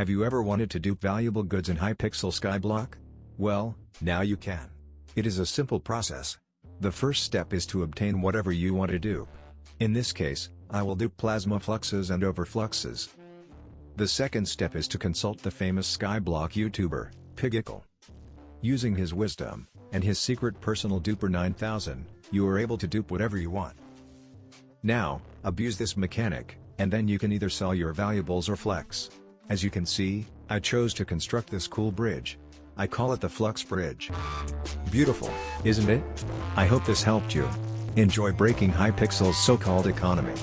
Have you ever wanted to dupe valuable goods in Hypixel Skyblock? Well, now you can. It is a simple process. The first step is to obtain whatever you want to dupe. In this case, I will dupe plasma fluxes and overfluxes. The second step is to consult the famous Skyblock YouTuber, Pigicle. Using his wisdom, and his secret personal duper 9000, you are able to dupe whatever you want. Now, abuse this mechanic, and then you can either sell your valuables or flex. As you can see, I chose to construct this cool bridge. I call it the Flux Bridge. Beautiful, isn't it? I hope this helped you. Enjoy breaking Hypixel's so-called economy.